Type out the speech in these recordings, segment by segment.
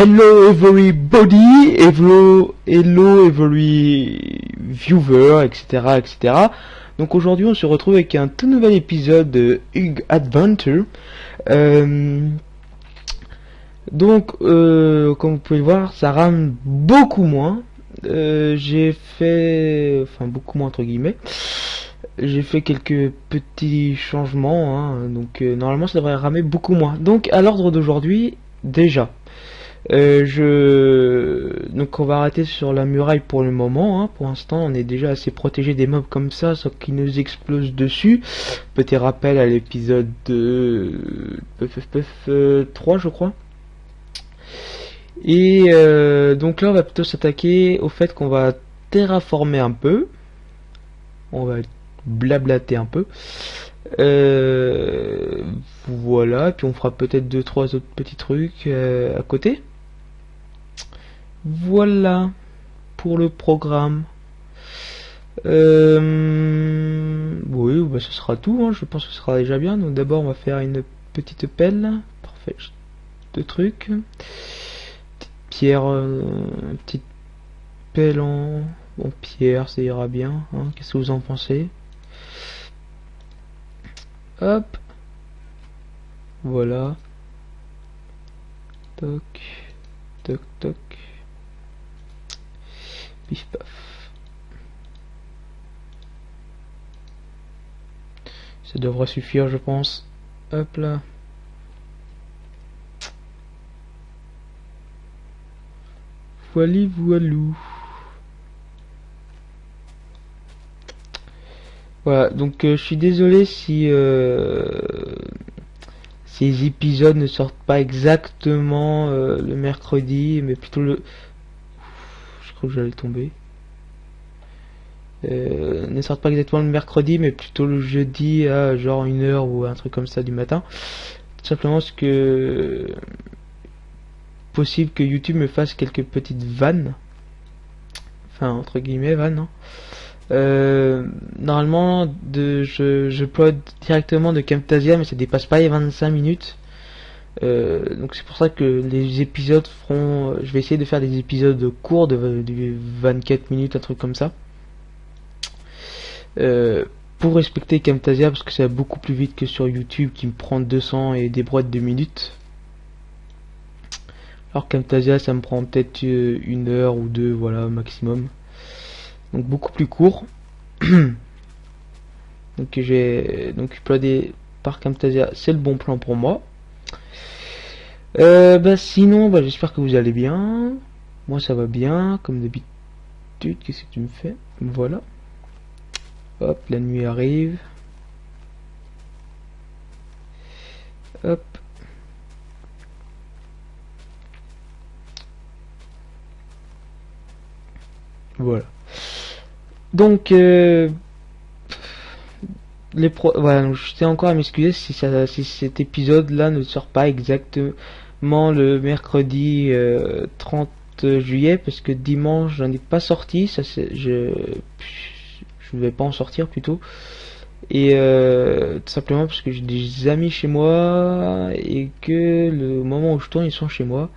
Hello everybody, hello, hello every viewer, etc., etc. Donc aujourd'hui on se retrouve avec un tout nouvel épisode de Hug Adventure. Euh, donc euh, comme vous pouvez le voir, ça rame beaucoup moins. Euh, j'ai fait, enfin beaucoup moins entre guillemets. J'ai fait quelques petits changements, hein. donc normalement ça devrait ramer beaucoup moins. Donc à l'ordre d'aujourd'hui, déjà, euh, je donc on va arrêter sur la muraille pour le moment. Hein. Pour l'instant, on est déjà assez protégé des mobs comme ça, sauf qu'ils nous explosent dessus. Petit rappel à l'épisode de 3, je crois. Et euh, donc là, on va plutôt s'attaquer au fait qu'on va terraformer un peu. On va blablater un peu. Euh, voilà, puis on fera peut-être deux trois autres petits trucs à côté. Voilà pour le programme. Euh, oui, bah, ce sera tout. Hein. Je pense que ce sera déjà bien. Donc d'abord, on va faire une petite pelle. Parfait. Deux trucs. Petite pierre, euh, petite pelle en bon pierre, ça ira bien. Hein. Qu'est-ce que vous en pensez? Hop. Voilà. Toc. Toc toc. Pif paf. Ça devrait suffire, je pense. Hop là. Voili voilou. Voilà, donc euh, je suis désolé si euh, ces épisodes ne sortent pas exactement euh, le mercredi, mais plutôt le que j'allais tomber. Euh, ne sortent pas exactement le mercredi, mais plutôt le jeudi à genre une heure ou un truc comme ça du matin. Tout simplement parce que possible que YouTube me fasse quelques petites vannes. Enfin, entre guillemets, vannes. Hein. Euh, normalement, je, je directement de Camtasia, mais ça dépasse pas les 25 minutes. Euh, donc c'est pour ça que les épisodes feront... Je vais essayer de faire des épisodes courts de, 24 minutes, un truc comme ça. Euh, pour respecter Camtasia, parce que ça va beaucoup plus vite que sur YouTube qui me prend 200 et des boîtes de minutes. Alors Camtasia ça me prend peut-être euh, une heure ou deux, voilà, maximum. Donc beaucoup plus court. donc j'ai donc uploadé par Camtasia, c'est le bon plan pour moi. Euh, bah sinon, bah, j'espère que vous allez bien. Moi ça va bien, comme d'habitude. Qu'est-ce que tu me fais? Voilà. Hop, la nuit arrive. Hop. Voilà. Donc, euh, les pro voilà, je tiens encore à m'excuser si, si cet épisode là ne sort pas exactement le mercredi 30 euh, juillet parce que dimanche j'en ai pas sorti ça c'est je je vais pas en sortir plutôt. Et euh, tout simplement parce que j'ai des amis chez moi et que le moment où je tourne ils sont chez moi.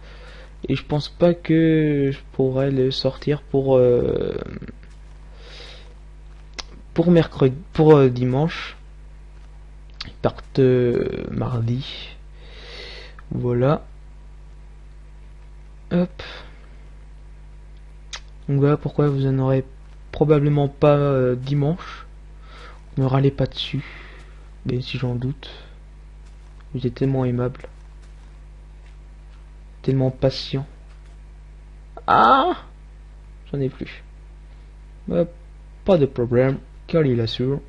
Et je pense pas que je pourrais le sortir pour euh, pour mercredi pour dimanche. Ils partent mardi. Voilà Hop. Donc voilà pourquoi vous en aurez probablement pas euh, dimanche. Ne râlez pas dessus. Mais si j'en doute. Vous êtes tellement aimable. Tellement patient. Ah J'en ai plus. pas de problème. Car il assure.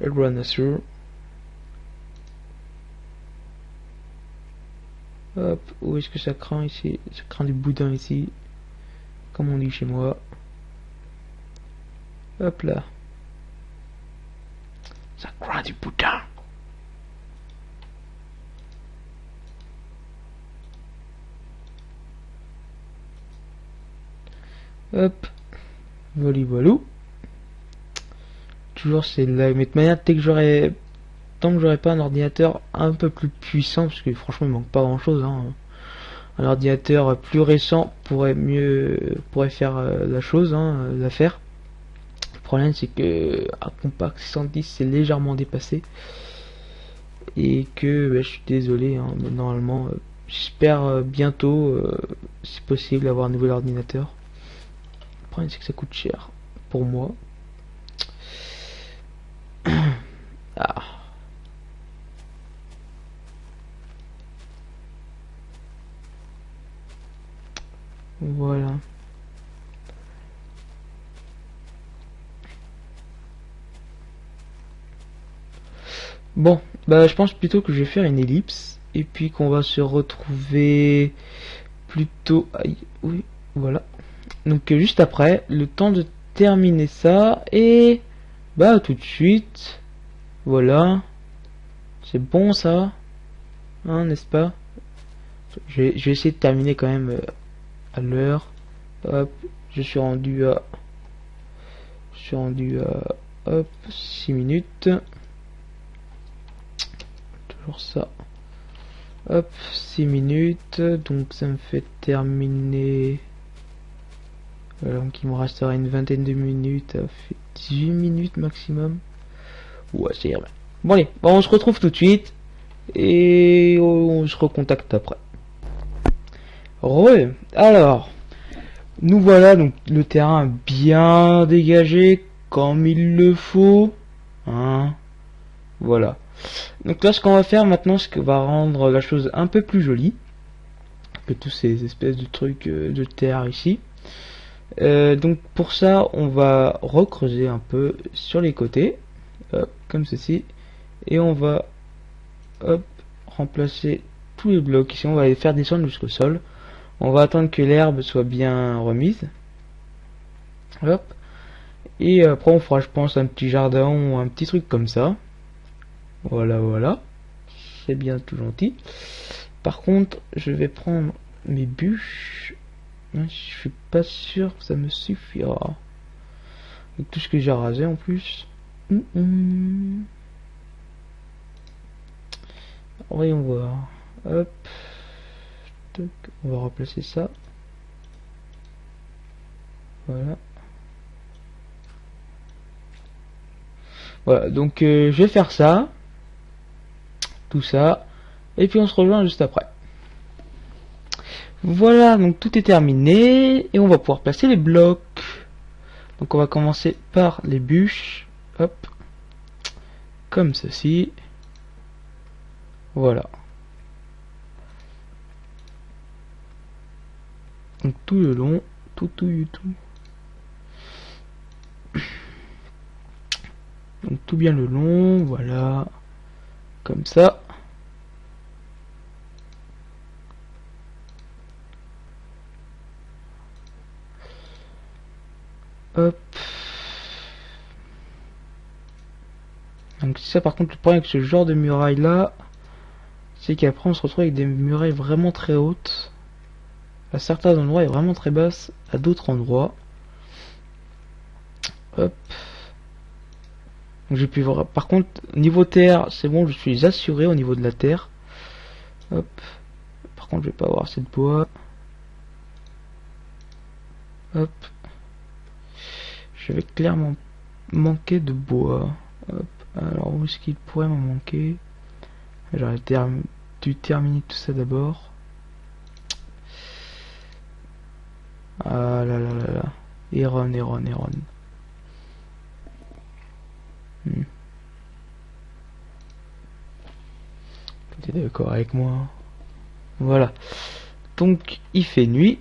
Everyone assure. Hop, où est-ce que ça craint ici? Ça craint du boudin ici. Comme on dit chez moi. Hop là. Ça craint du boudin. Hop. Voli voilou. Toujours c'est la mais de manière dès que j'aurais tant que j'aurais pas un ordinateur un peu plus puissant, parce que franchement il manque pas grand chose, hein. un ordinateur plus récent pourrait mieux pourrait faire euh, la chose, hein, l'affaire. Le problème c'est que un compact 610 c'est légèrement dépassé et que bah, je suis désolé, hein, normalement euh, j'espère euh, bientôt, si possible, avoir un nouvel ordinateur. Le problème c'est que ça coûte cher pour moi. ah. Voilà. Bon, bah je pense plutôt que je vais faire une ellipse et puis qu'on va se retrouver plutôt aïe, oui, voilà. Donc euh, juste après, le temps de terminer ça et bah tout de suite. Voilà. C'est bon ça Hein, n'est-ce pas? Je vais, je vais, essayer de terminer quand même euh, à l'heure. Hop, je suis rendu à... Je suis rendu à... Hop, 6 minutes. Toujours ça. Hop, 6 minutes. Donc ça me fait terminer... donc il me restera une vingtaine de minutes. Ça fait 18 minutes maximum. Ouais, c'est bien. Bon allez, bon, on se retrouve tout de suite. Et on se recontacte après. Re, alors, nous voilà donc le terrain bien dégagé comme il le faut. Hein, voilà. Donc là, ce qu'on va faire maintenant, ce qui va rendre la chose un peu plus jolie que tous ces espèces de trucs euh, de terre ici. Euh, donc pour ça, on va recreuser un peu sur les côtés, comme ceci, et on va remplacer tous les blocs ici. On va les faire descendre jusqu'au sol. On va attendre que l'herbe soit bien remise. Hop. Et après on fera je pense un petit jardin ou un petit truc comme ça. Voilà voilà. C'est bien tout gentil. Par contre je vais prendre mes bûches. Je suis pas sûr que ça me suffira. Tout ce que j'ai rasé en plus. Hum, hum. Voyons voir. Hop on va replacer ça. Voilà. Donc euh, je vais faire ça. Tout ça. Et puis on se rejoint juste après. Voilà, donc tout est terminé. Et on va pouvoir placer les blocs. Donc on va commencer par les bûches. Hop. Comme ceci. Voilà. Donc tout le long, tout, tout, tout. Donc tout bien le long, voilà. Comme ça. Hop. Donc ça par contre le problème avec ce genre de muraille là, c'est qu'après on se retrouve avec des murailles vraiment très hautes à certains endroits est vraiment très basse, à d'autres endroits. Hop. J'ai pu voir. Par contre, niveau terre, c'est bon, je suis assuré au niveau de la terre. Hop. Par contre, je vais pas avoir de bois. Hop. Je vais clairement manquer de bois. Alors, où est-ce qu'il pourrait m'en manquer? J'aurais dû terminer tout ça d'abord. Ah là là là là. Iron, Iron, Iron. Hmm. T'es d'accord avec moi Voilà. Donc, il fait nuit.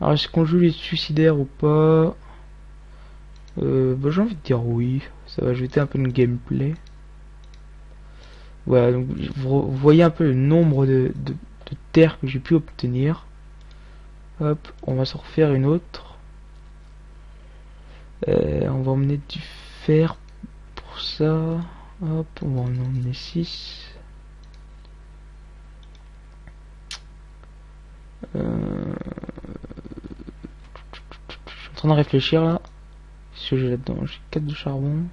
Alors, est-ce qu'on joue les suicidaires ou pas? Euh, bah, J'ai envie de dire oui. Ça va ajouter un peu de gameplay. Voilà, donc vous voyez un peu le nombre de, de, de terres que j'ai pu obtenir. Hop, on va se refaire une autre. Euh, on va emmener du fer pour ça. Hop, on va en emmener 6. Euh... Je suis en train de réfléchir là. Ce que j'ai là-dedans? J'ai 4 de charbon.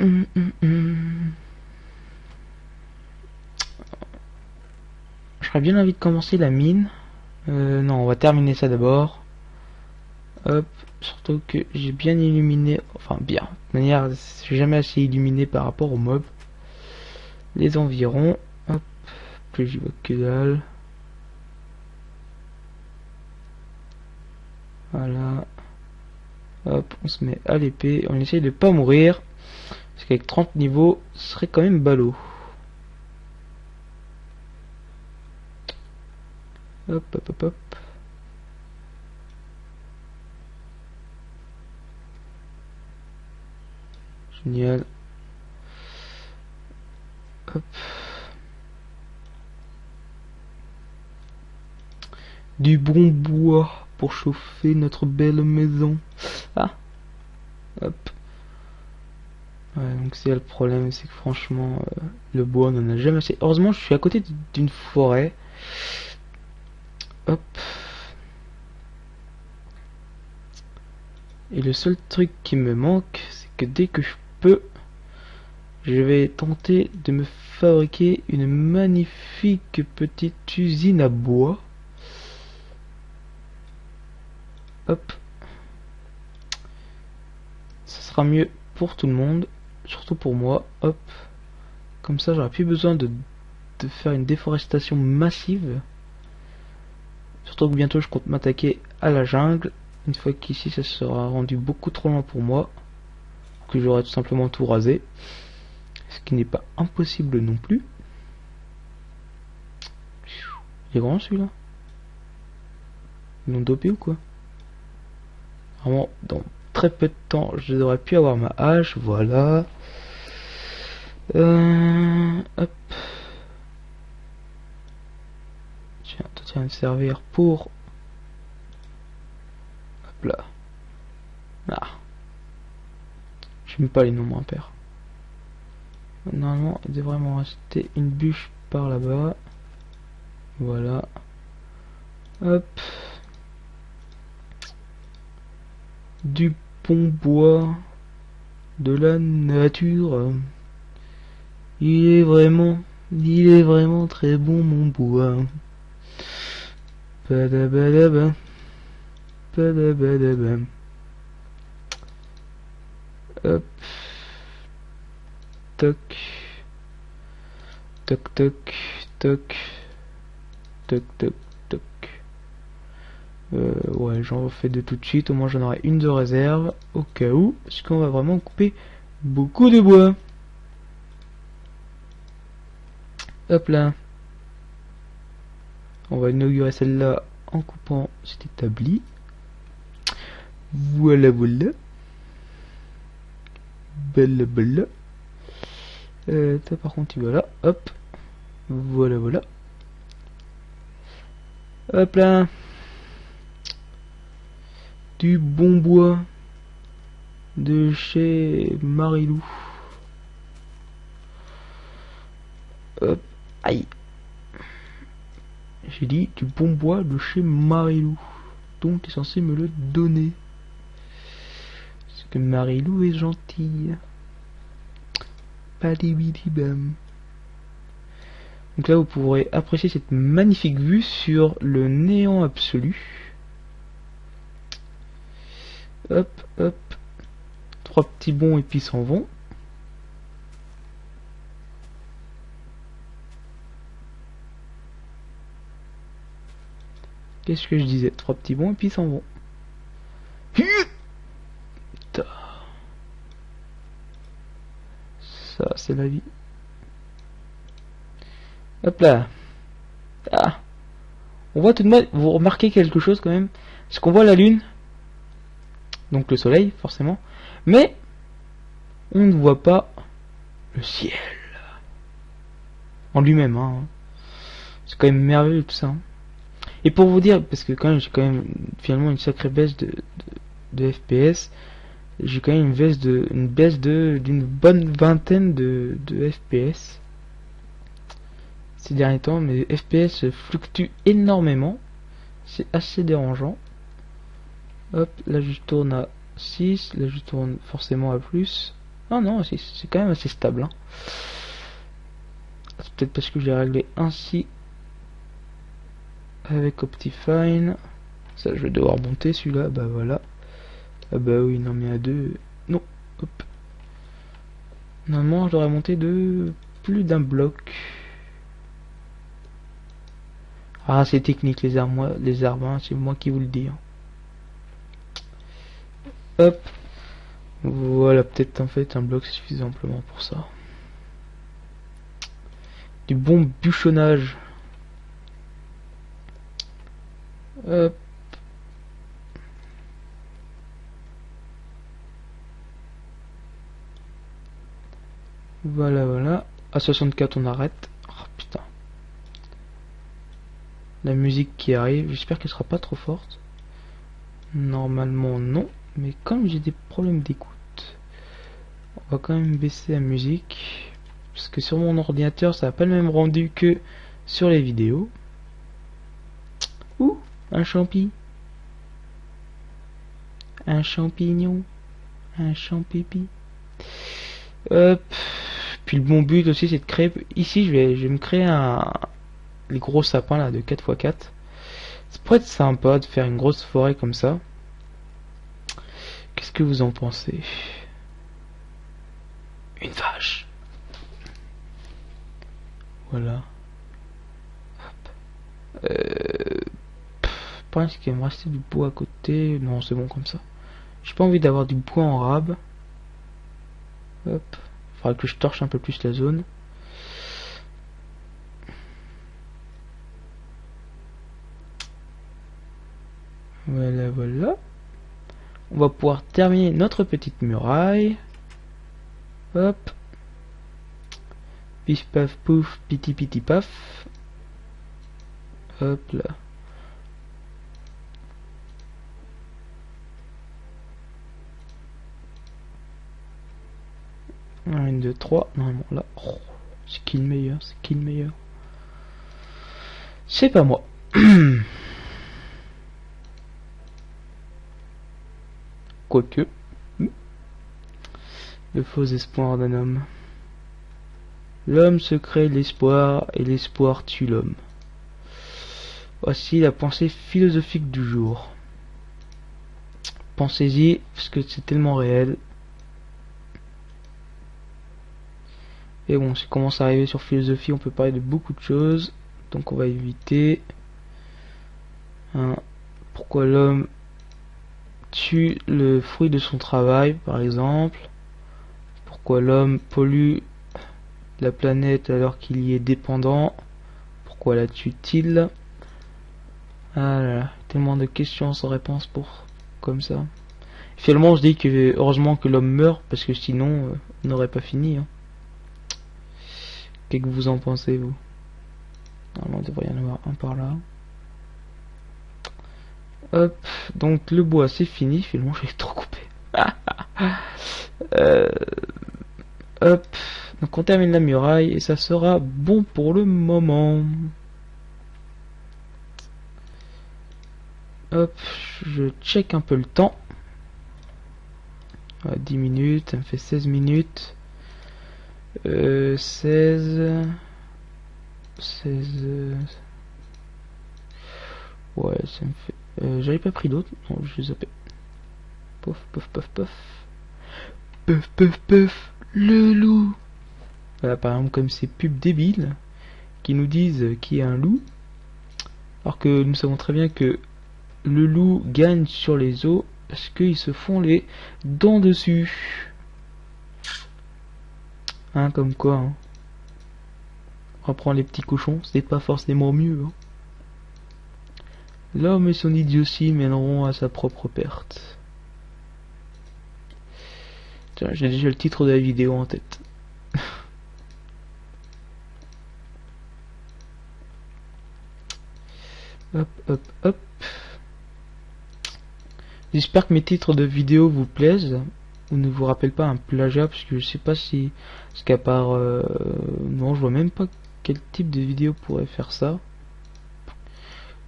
Hum, hum, hum. J'aurais bien envie de commencer la mine. Euh, non, on va terminer ça d'abord. Hop, surtout que j'ai bien illuminé, enfin bien, de manière, j'ai jamais assez illuminé par rapport aux mobs. Les environs, hop, plus j'y vois que dalle. Voilà. Hop, on se met à l'épée, on essaye de pas mourir. Parce qu'avec 30 niveaux, ce serait quand même ballot. Hop, hop, hop, hop. Génial. Hop. Du bon bois pour chauffer notre belle maison. Ah. Hop. Ouais, donc c'est le problème, c'est que franchement, euh, le bois, on en a jamais assez. Heureusement, je suis à côté d'une forêt. Et le seul truc qui me manque, c'est que dès que je peux, je vais tenter de me fabriquer une magnifique petite usine à bois. Hop. Ça sera mieux pour tout le monde, surtout pour moi. Hop. Comme ça, j'aurai plus besoin de faire une déforestation massive. Surtout que bientôt je compte m'attaquer à la jungle. Une fois qu'ici ça sera rendu beaucoup trop loin pour moi. Que j'aurai tout simplement tout rasé. Ce qui n'est pas impossible non plus. Il est grand celui-là Ils l'ont dopé ou quoi? Vraiment, dans très peu de temps, je devrais pu avoir ma hache. Voilà. Euh, hop. Tiens, me servir pour... Hop là. Ah. J'aime pas les noms impairs. Normalement, il devrait m'en rester une bûche par là-bas. Voilà. Hop. Du bon bois. De la nature. Il est vraiment... Il est vraiment très bon mon bois. Hop. Toc. Toc toc. Toc. Toc toc toc. Euh, ouais, j'en refais de tout de suite. Au moins j'en aurai une de réserve. Au cas où. Parce qu'on va vraiment couper beaucoup de bois. Hop là. On va inaugurer celle-là en coupant cet établi. Voilà, voilà. Belle, belle. Euh, par contre, tu vas là. Hop. Voilà, voilà. Hop là. Du bon bois de chez Marilou. Hop. Aïe. J'ai dit du bon bois de chez Marilou. Donc tu es censé me le donner. Parce que Marilou est gentille. bam. Donc là vous pourrez apprécier cette magnifique vue sur le néant absolu. Hop, hop. Trois petits bons et puis s'en vont. Qu'est-ce que je disais Trois petits bons et puis ils s'en vont. Ça, c'est la vie. Hop là. Ah. On voit tout de même, vous remarquez quelque chose quand même. C'est qu'on voit la lune. Donc le soleil, forcément. Mais, on ne voit pas le ciel. En lui-même, hein. C'est quand même merveilleux tout ça. Hein. Et pour vous dire, parce que quand même j'ai quand même finalement une sacrée baisse de, FPS, j'ai quand même une baisse de une baisse de d'une bonne vingtaine de, de FPS ces derniers temps. Mes FPS fluctuent énormément, c'est assez dérangeant. Hop, là je tourne à 6, là je tourne forcément à plus. Ah non, c'est quand même assez stable. Hein. C'est peut-être parce que j'ai réglé ainsi avec Optifine. Ça, je vais devoir monter celui-là. Bah voilà. Ah bah oui, non mais à deux. Non. Hop. Normalement, je devrais monter de plus d'un bloc. Ah, c'est technique les arbres, les arbres, hein, c'est moi qui vous le dis. Hein. Hop. Voilà, peut-être en fait un bloc suffisant amplement pour ça. Du bon bûchonnage. Hop. Voilà, voilà. À 64, on arrête. Oh, putain. La musique qui arrive, j'espère qu'elle sera pas trop forte. Normalement, non. Mais comme j'ai des problèmes d'écoute, on va quand même baisser la musique. Parce que sur mon ordinateur, ça n'a pas le même rendu que sur les vidéos. Un champi. Un champignon. Un champipi. Hop. Puis le bon but aussi, c'est de créer... Ici, je vais, je me créer un... Les gros sapins, là, de 4x4. Ça pourrait être sympa de faire une grosse forêt comme ça. Qu'est-ce que vous en pensez? Une vache. Voilà. Euh... Pense qu'il va me rester du bois à côté. Non, c'est bon comme ça. J'ai pas envie d'avoir du bois en rab. Hop. Faudra que je torche un peu plus la zone. Voilà, voilà. On va pouvoir terminer notre petite muraille. Hop. Pif paf pouf, piti piti paf. Hop là. 1, 2, 3. Normalement là. Oh, c'est qui le meilleur C'est qui le meilleur? C'est pas moi. Quoique. Le faux espoir d'un homme. L'homme se crée l'espoir et l'espoir tue l'homme. Voici la pensée philosophique du jour. Pensez-y, parce que c'est tellement réel. Et bon, si on commence à arriver sur philosophie, on peut parler de beaucoup de choses. Donc on va éviter. Hein, pourquoi l'homme tue le fruit de son travail, par exemple. Pourquoi l'homme pollue la planète alors qu'il y est dépendant. Pourquoi la tue-t-il? Ah tellement de questions sans réponse pour comme ça. Finalement, je dis que heureusement que l'homme meurt parce que sinon, euh, on n'aurait pas fini. Hein. Qu'est-ce que vous en pensez, vous? Normalement, il devrait y en avoir un par là. Hop, donc le bois c'est fini, finalement j'ai trop coupé. euh, hop, donc on termine la muraille et ça sera bon pour le moment. Hop, je check un peu le temps. 10 minutes, ça me fait 16 minutes. 16 16 ouais ça me fait euh, j'avais pas pris d'autres. Non je les zappé pof pof pof pof. Pof pof pof. Le loup. Voilà par exemple comme ces pubs débiles qui nous disent qu'il y a un loup alors que nous savons très bien que le loup gagne sur les os parce qu'ils se font les dents dessus Hein, comme quoi. Hein. Reprendre les petits cochons, c'est pas forcément mieux. Hein. L'homme et son idiotie mèneront à sa propre perte. J'ai déjà le titre de la vidéo en tête. hop, hop, hop. J'espère que mes titres de vidéo vous plaisent ou ne vous rappelle pas un plagiat parce que je sais pas si ce qu'à part euh, non je vois même pas quel type de vidéo pourrait faire ça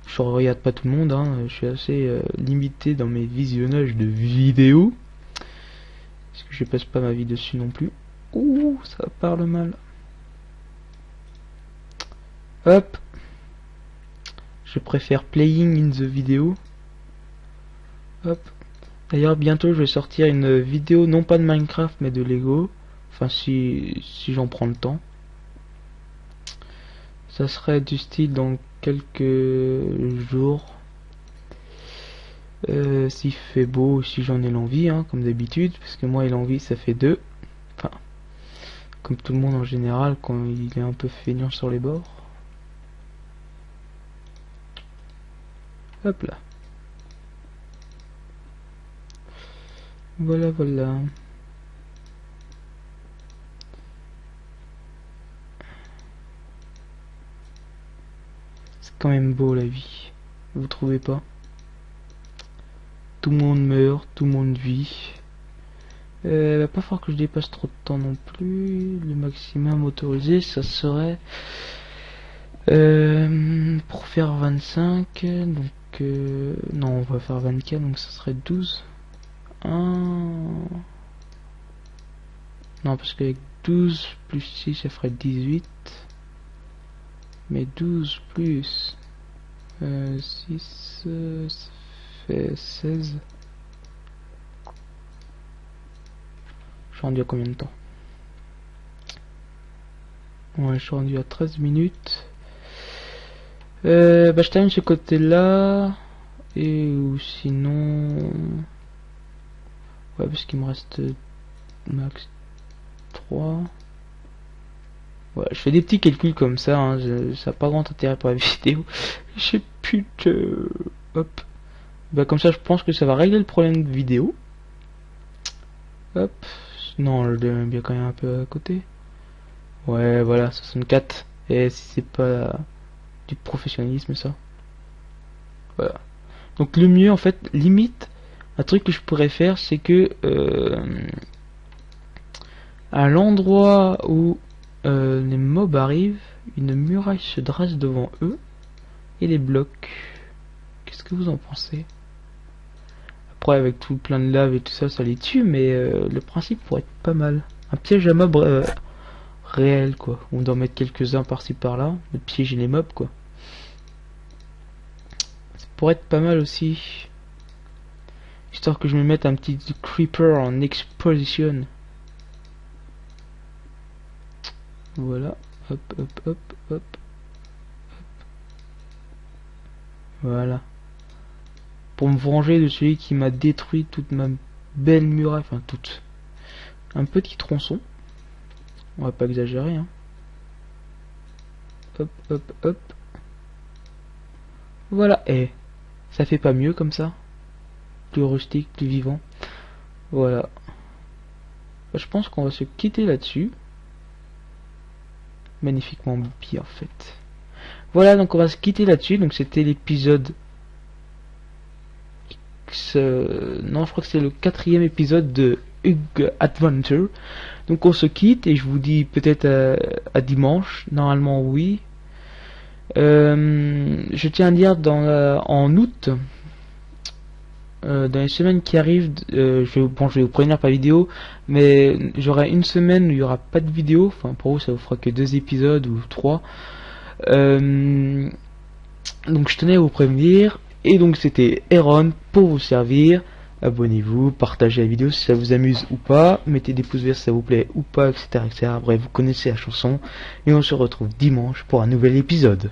je regarde pas tout le monde hein. je suis assez euh, limité dans mes visionnages de vidéos parce que je passe pas ma vie dessus non plus ouh ça parle mal hop Je préfère playing in the video. Hop. D'ailleurs, bientôt, je vais sortir une vidéo, non pas de Minecraft, mais de Lego. Enfin, si, j'en prends le temps. Ça serait du style dans quelques jours. Euh, S'il fait beau, si j'en ai l'envie, hein, comme d'habitude. Parce que moi et l'envie, ça fait deux. Enfin, comme tout le monde en général, quand il est un peu feignant sur les bords. Hop là. Voilà, voilà. C'est quand même beau la vie. Vous trouvez pas? Tout le monde meurt, tout le monde vit. Euh, va pas falloir que je dépasse trop de temps non plus. Le maximum autorisé, ça serait euh, pour faire 25. Donc euh, non, on va faire 24, donc ça serait 12. 1... Non, parce qu'avec 12 plus 6, ça ferait 18. Mais 12 plus 6, euh, ça fait 16. Je suis rendu à combien de temps? Ouais, je suis rendu à 13 minutes. Euh, bah, je termine ce côté-là. Et ou sinon... Ouais, parce qu'il me reste max 3. Ouais, je fais des petits calculs comme ça, hein, ça n'a pas grand intérêt pour la vidéo. J'ai plus de... Hop. Bah comme ça, je pense que ça va régler le problème de vidéo. Hop. Non, je le bien quand même un peu à côté. Ouais, voilà, 64. Et si c'est pas du professionnalisme, ça. Voilà. Donc le mieux, en fait, limite, un truc que je pourrais faire, c'est que... Euh, à l'endroit où euh, les mobs arrivent, une muraille se dresse devant eux et les bloque. Qu'est-ce que vous en pensez? Après, avec tout plein de lave et tout ça, ça les tue, mais euh, le principe pourrait être pas mal. Un piège à mobs réel, quoi. On doit mettre quelques-uns par-ci par-là, de piéger les mobs, quoi. Ça pourrait être pas mal aussi. Histoire que je me mette un petit creeper en exposition. Voilà. Hop, hop, hop, hop. Voilà. Pour me venger de celui qui m'a détruit toute ma belle muraille. Enfin, toute. Un petit tronçon. On va pas exagérer, hein. Hop, hop, hop. Voilà. Et eh, ça fait pas mieux comme ça Plus rustique, plus vivant. Voilà. Je pense qu'on va se quitter là-dessus magnifiquement bien fait. Voilà, donc on va se quitter là-dessus. Donc c'était l'épisode Non, je crois que c'est le quatrième épisode de Hug Adventure. Donc on se quitte et je vous dis peut-être à, dimanche. Normalement oui. Euh, je tiens à dire en août, euh, dans les semaines qui arrivent, euh, je, vais, vous prévenir par vidéo, mais j'aurai une semaine où il n'y aura pas de vidéo. Enfin, pour vous, ça vous fera que deux épisodes ou trois. Euh, donc, je tenais à vous prévenir. Et donc, c'était Aaron pour vous servir. Abonnez-vous, partagez la vidéo si ça vous amuse ou pas. Mettez des pouces verts si ça vous plaît ou pas, etc., etc. Bref, vous connaissez la chanson. Et on se retrouve dimanche pour un nouvel épisode.